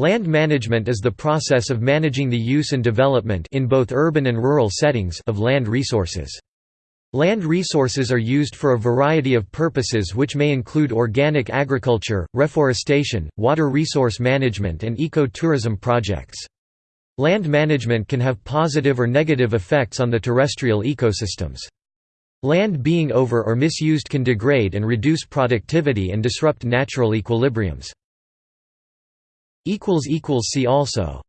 Land management is the process of managing the use and development in both urban and rural settings of land resources. Land resources are used for a variety of purposes which may include organic agriculture, reforestation, water resource management and eco-tourism projects. Land management can have positive or negative effects on the terrestrial ecosystems. Land being over or misused can degrade and reduce productivity and disrupt natural equilibriums. See also